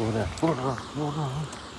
ほらほらほら